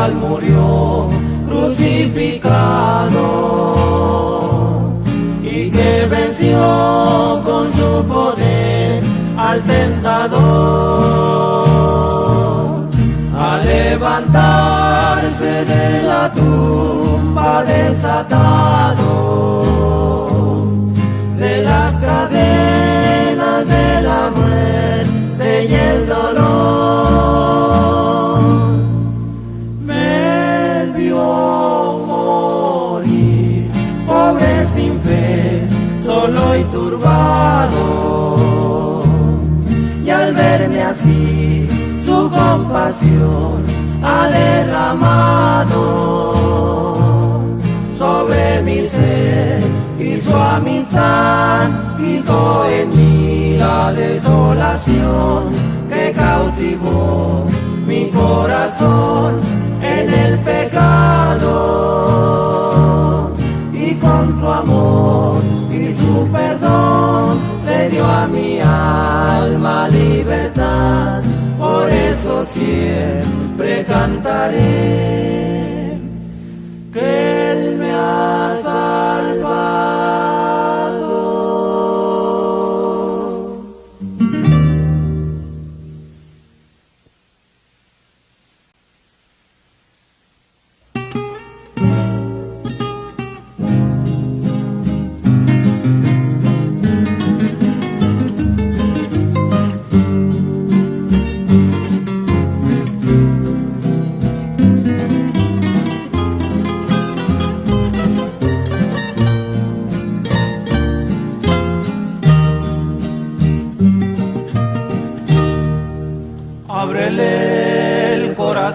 cual murió crucificado y que venció con su poder al tentador. A levantarse de la tumba desatado de las cadenas de la muerte y el dolor en mí la desolación que cautivó mi corazón en el pecado. Y con su amor y su perdón le dio a mi alma libertad. Por eso siempre cantaré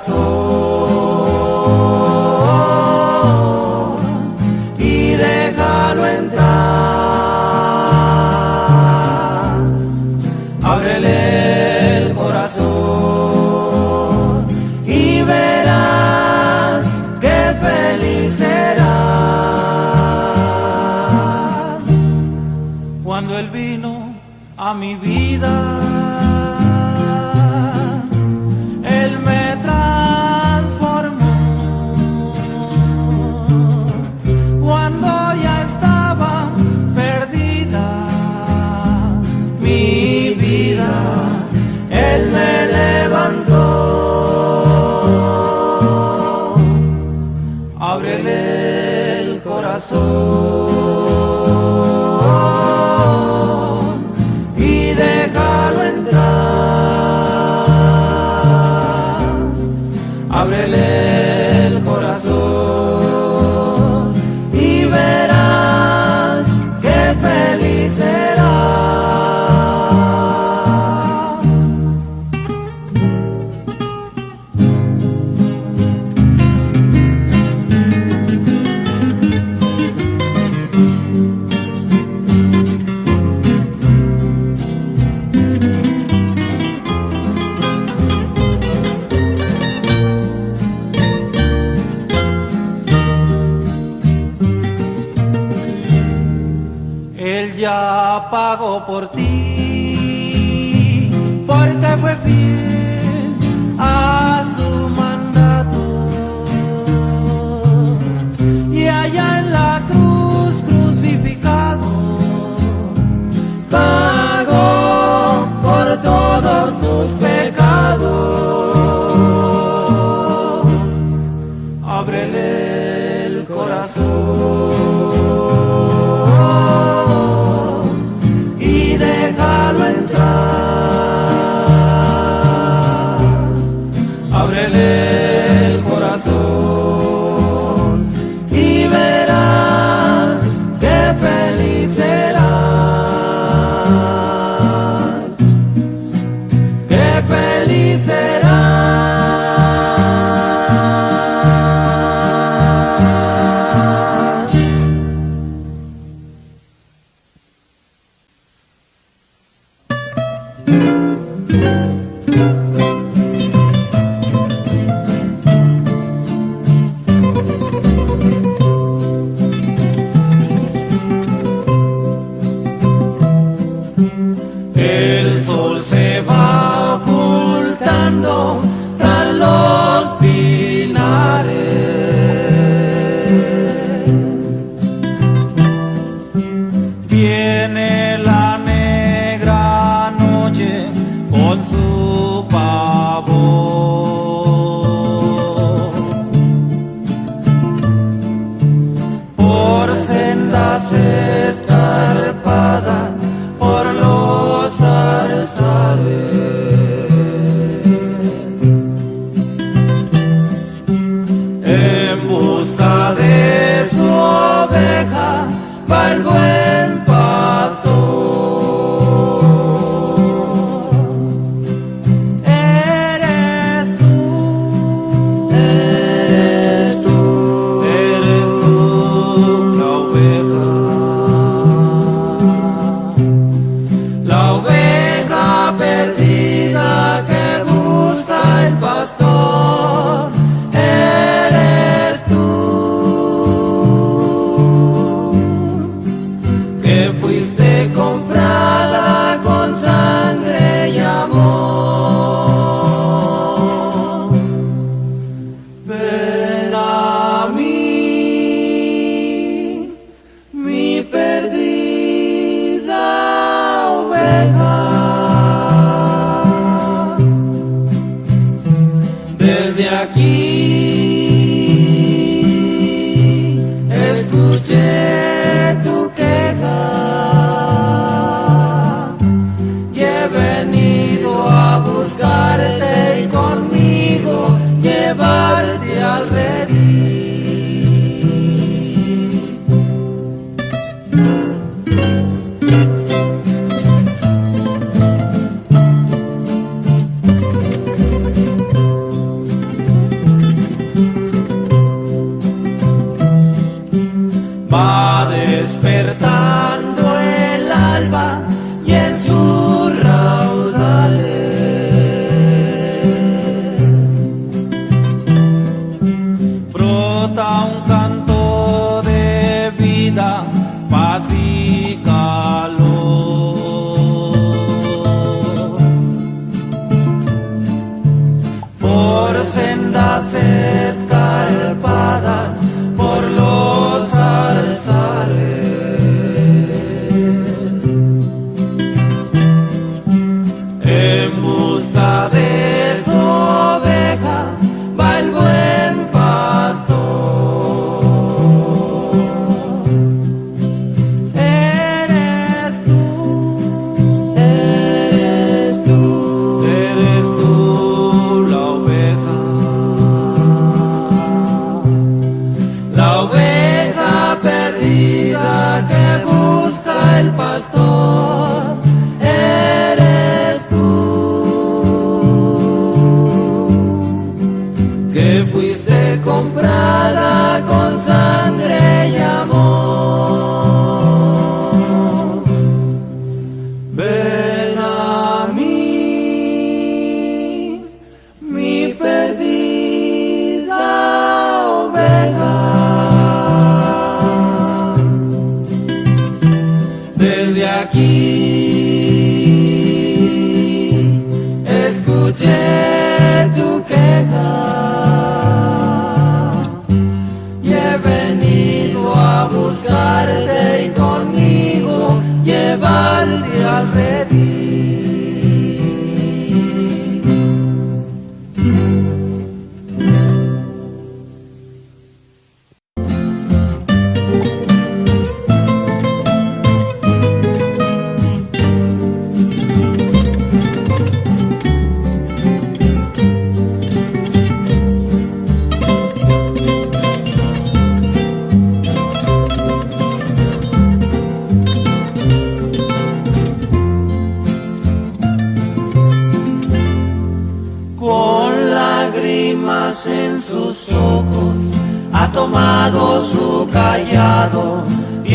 corazón Él ya pagó por ti, porque fue fiel a su mandato. Y allá en la cruz crucificado, pagó por todos tus pecados.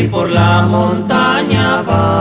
y por la montaña va.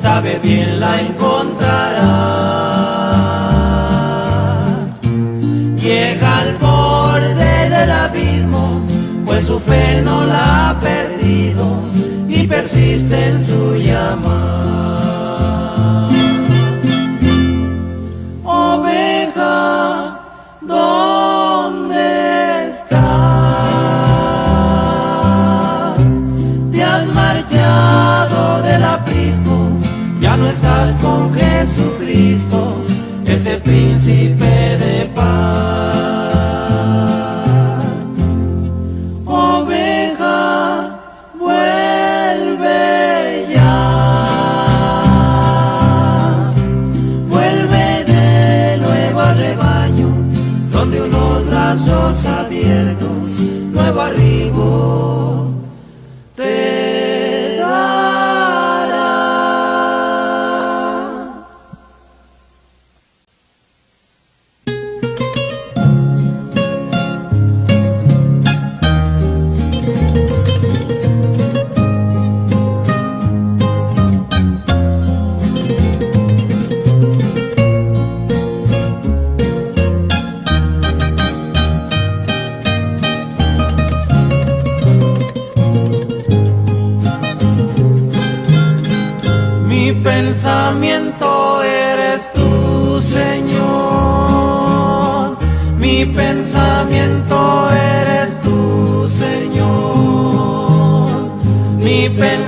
sabe bien la encontrará. Llega al borde del abismo, pues su fe no la ha perdido y persiste en su llamada. Cristo es príncipe de paz.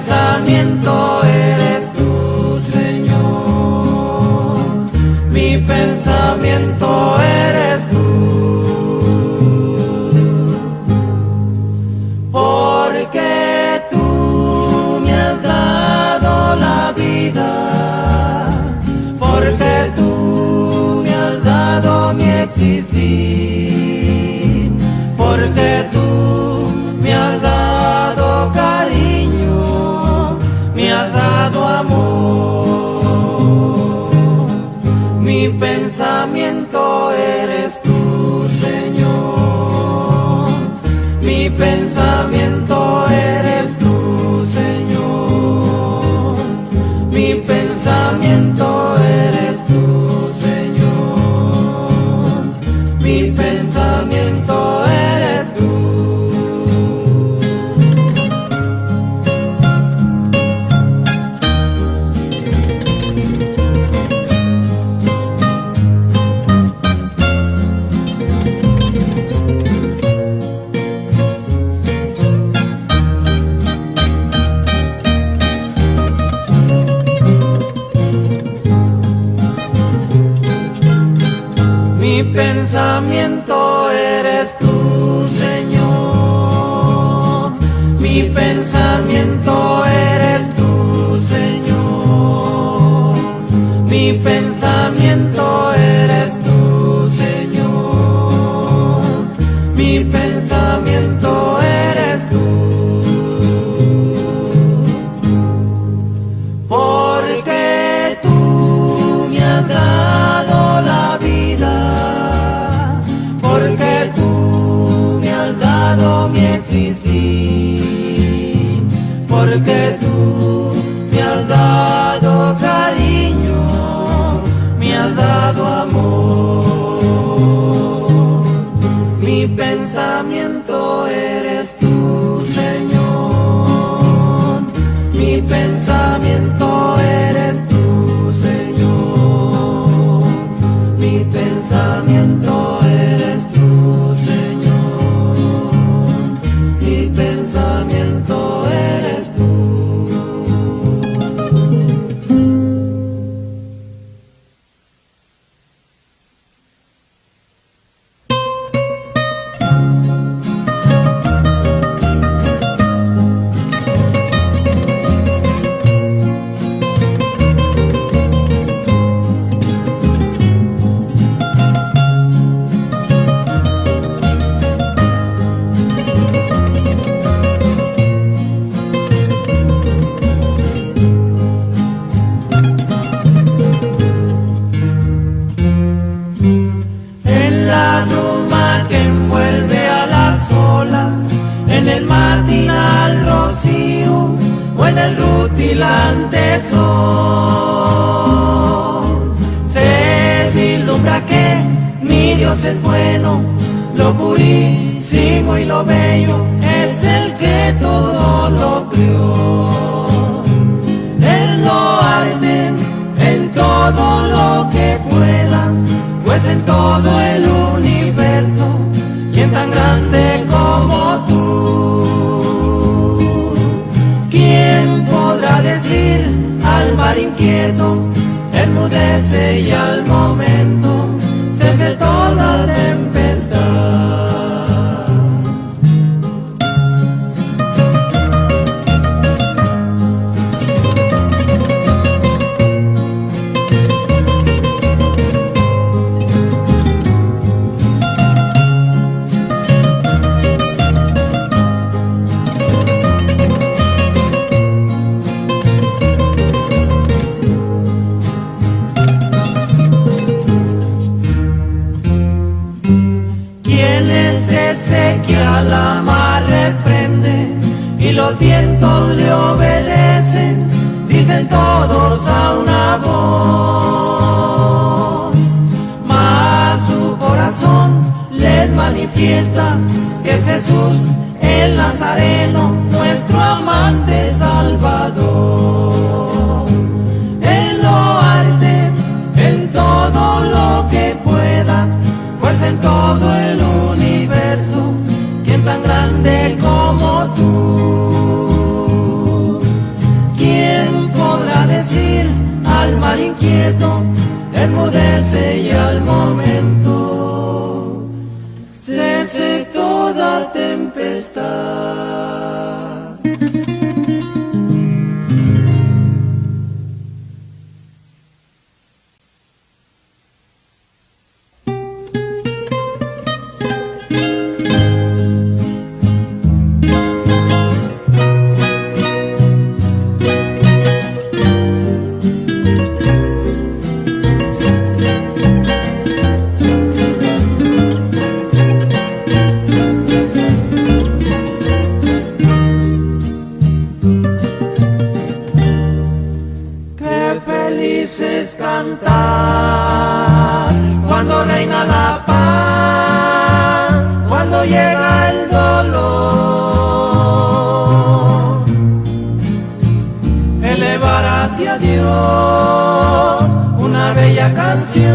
Mi pensamiento eres tú, Señor. Mi pensamiento eres tú. Porque tú me has dado la vida. Porque tú me has dado mi existir. amor. Mi pensamiento eres tú, Señor. Mi pensamiento eres tú Mi pensamiento eres tú, Señor. Mi pensamiento eres tú, Señor. Mi pensamiento I'm Felices cantar cuando reina la paz, cuando llega el dolor. Elevar hacia Dios una bella canción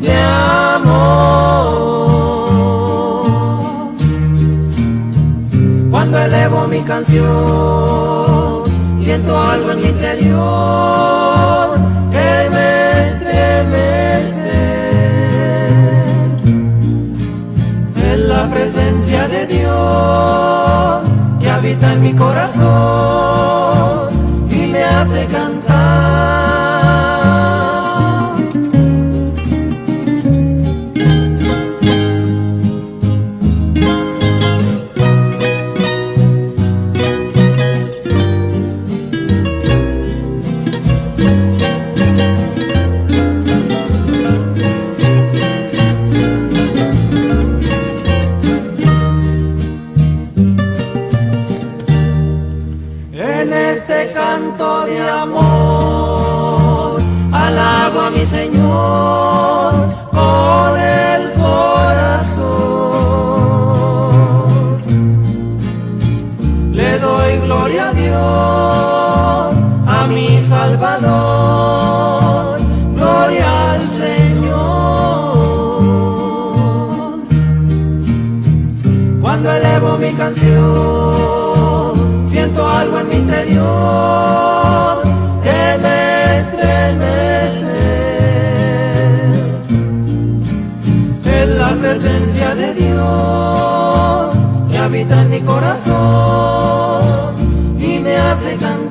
de amor. Cuando elevo mi canción siento algo en mi interior que me estremece. En la presencia de Dios que habita en mi corazón y me hace cantar. habita en mi corazón y me hace cantar.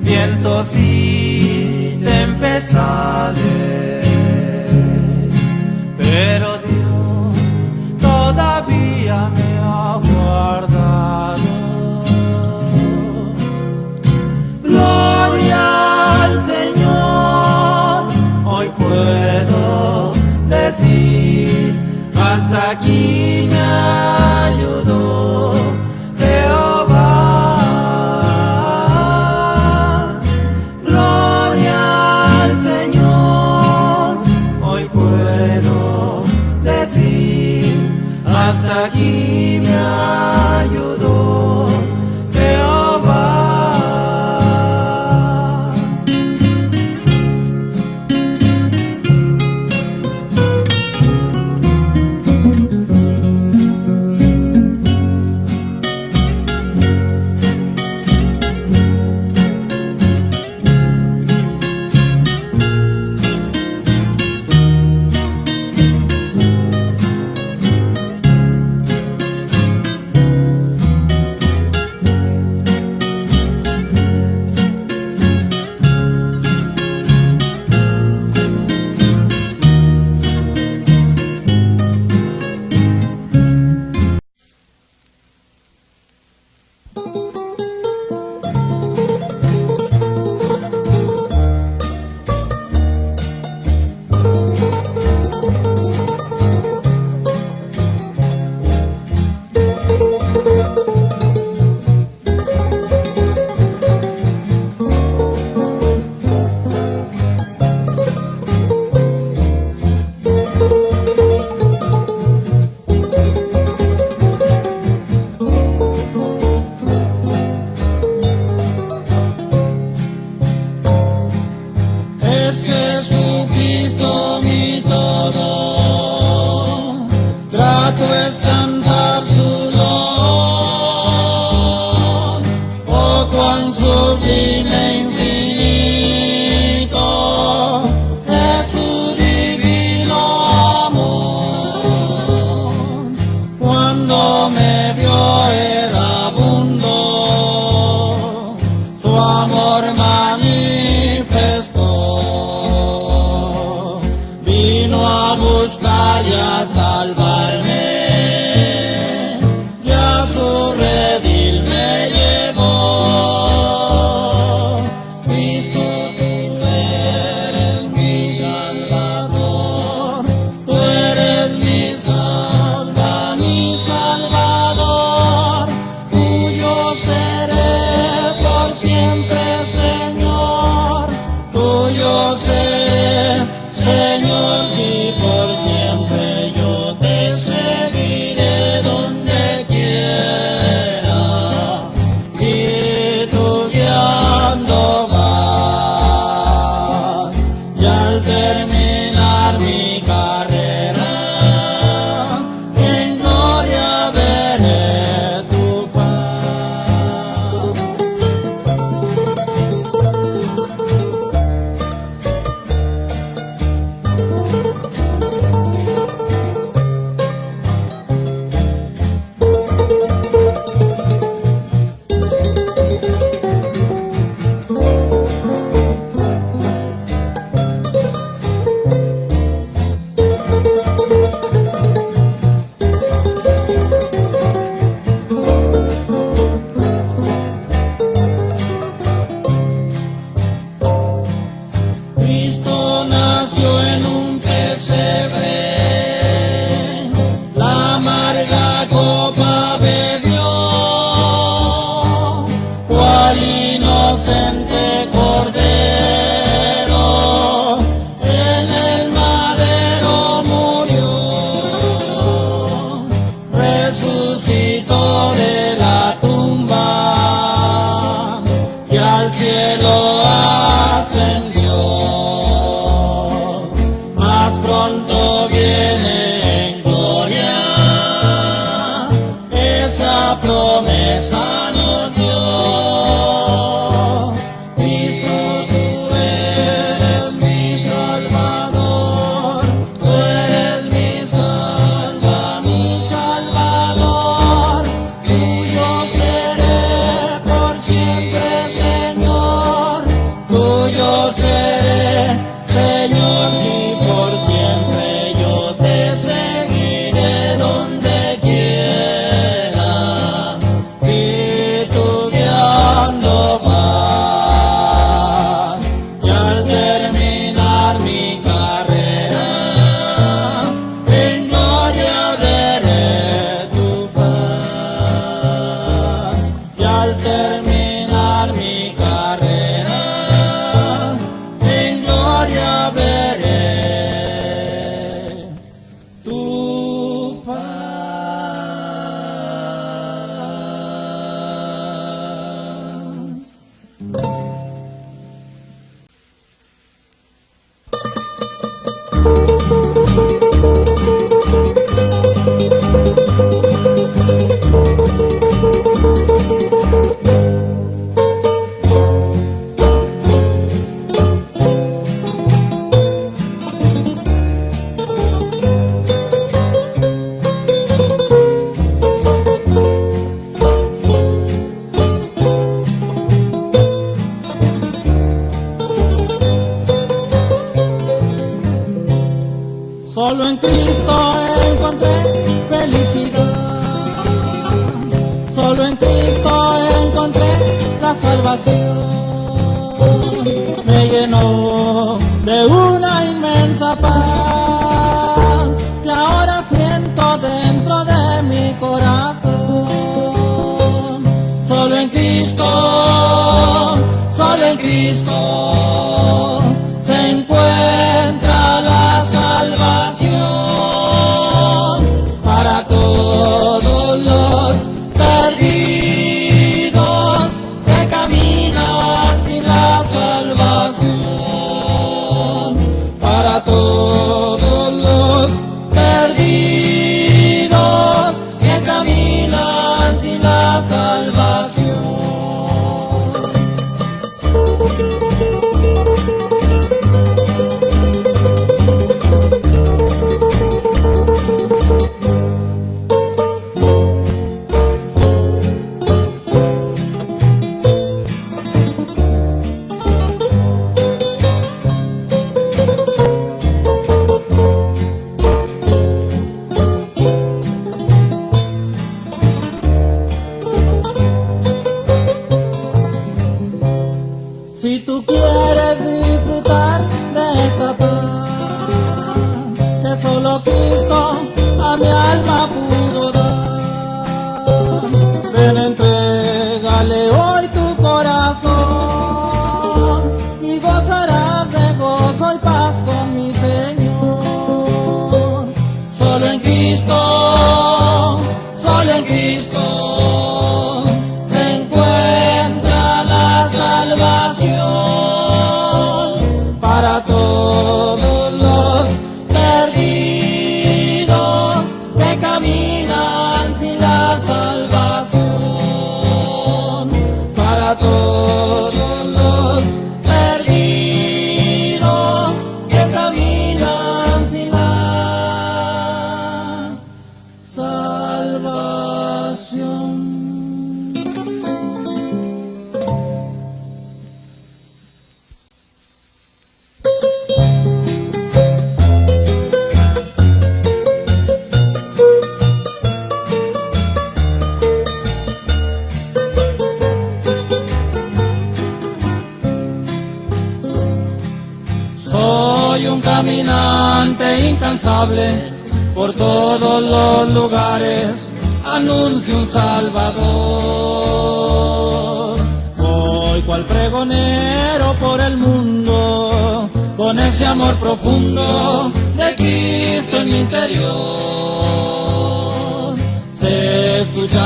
vientos y tempestades.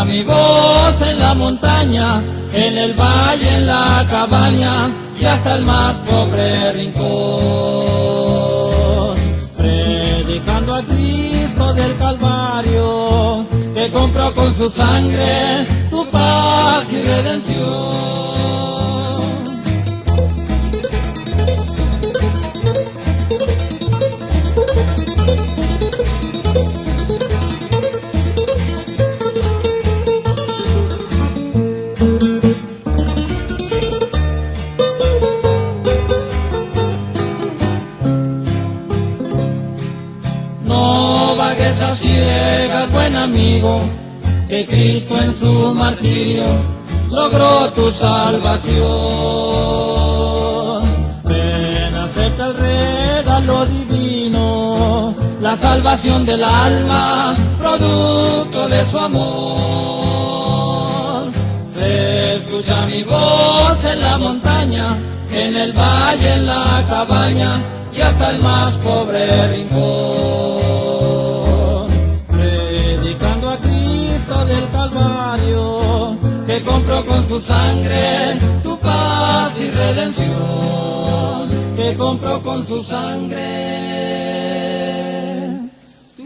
Mi voz en la montaña, en el valle, en la cabaña y hasta el más pobre rincón. Predicando a Cristo del Calvario, que compró con su sangre tu paz y redención. Su martirio logró tu salvación. Ven, acepta el regalo divino, la salvación del alma, producto de su amor. Se escucha mi voz en la montaña, en el valle, en la cabaña y hasta el más pobre rincón. Su sangre tu paz y redención. Que compró con su sangre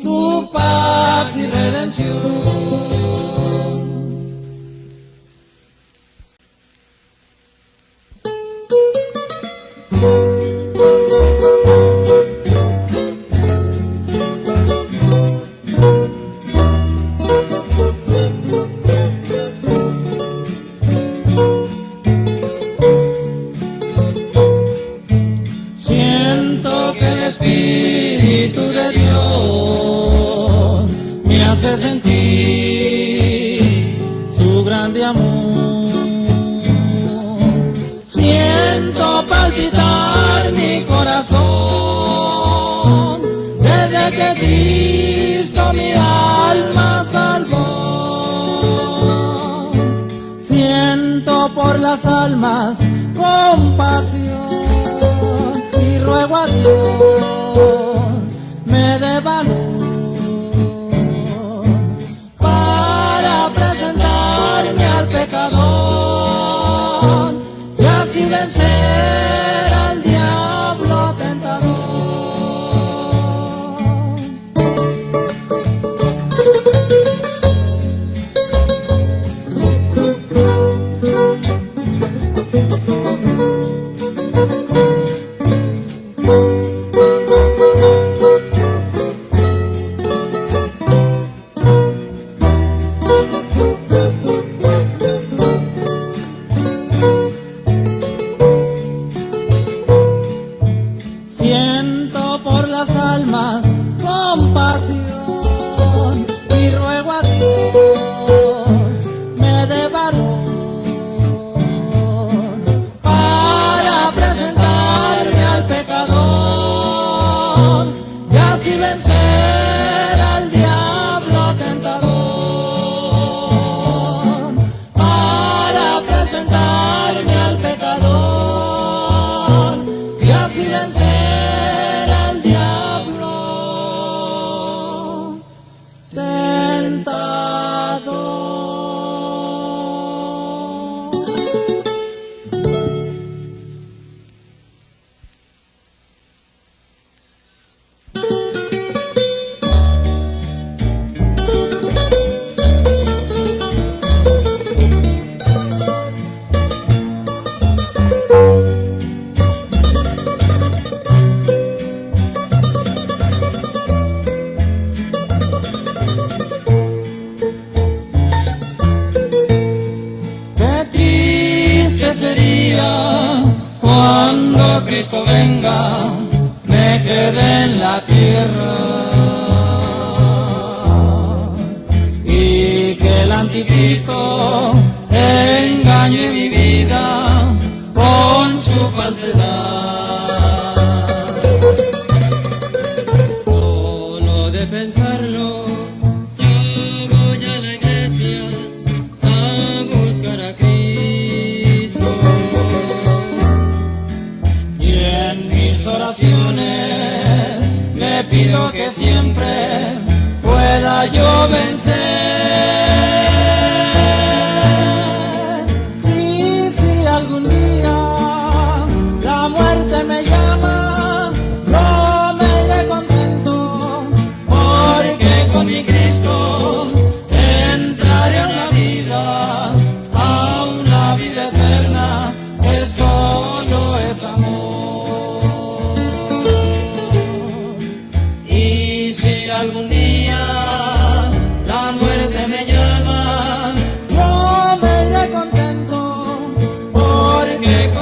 tu paz y redención. Almas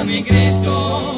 mi Cristo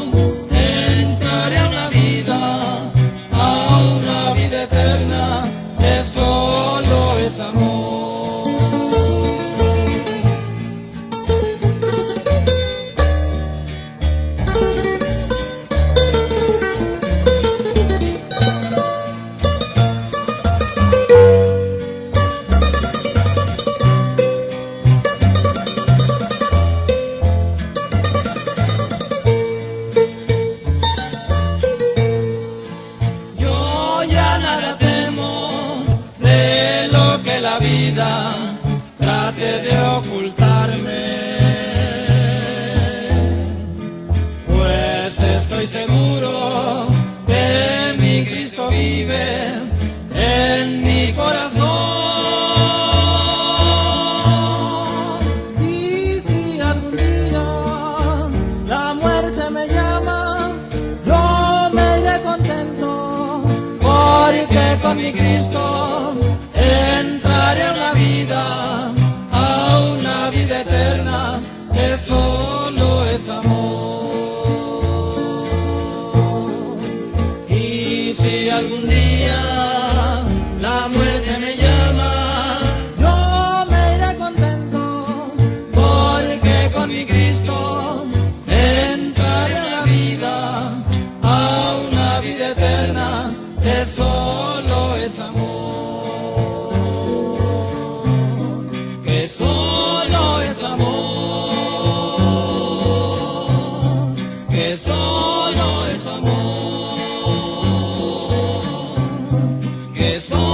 song.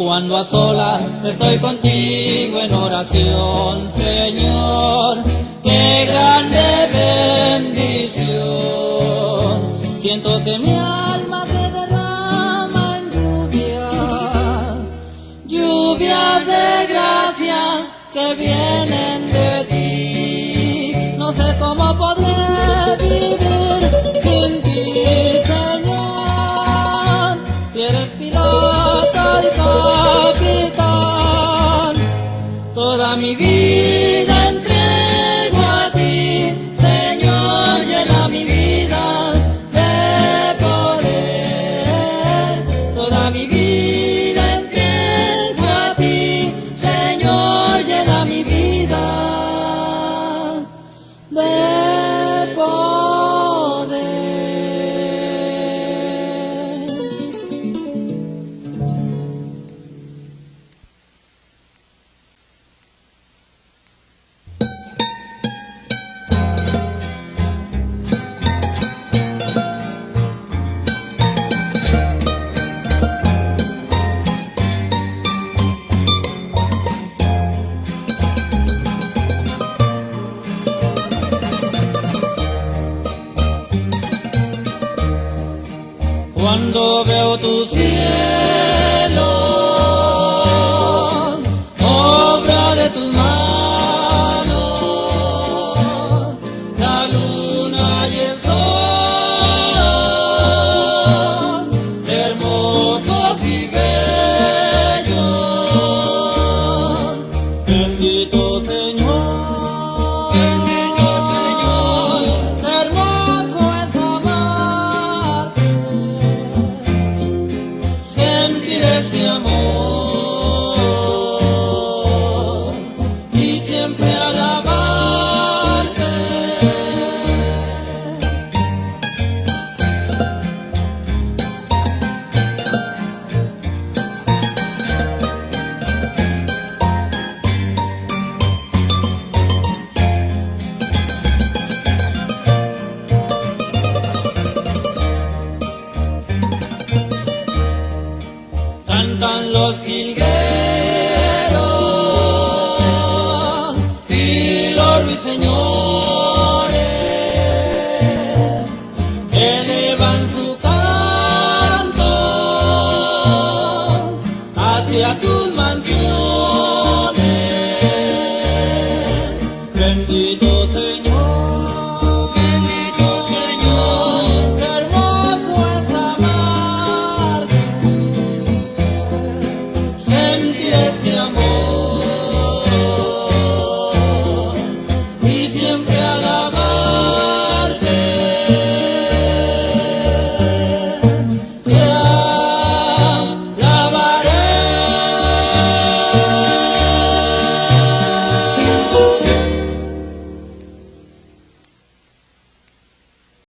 cuando a solas estoy contigo en oración, Señor, qué grande bendición. Siento que mi alma se derrama en lluvias, lluvias de gracia que vienen de ti. No sé cómo podré vivir. vivir.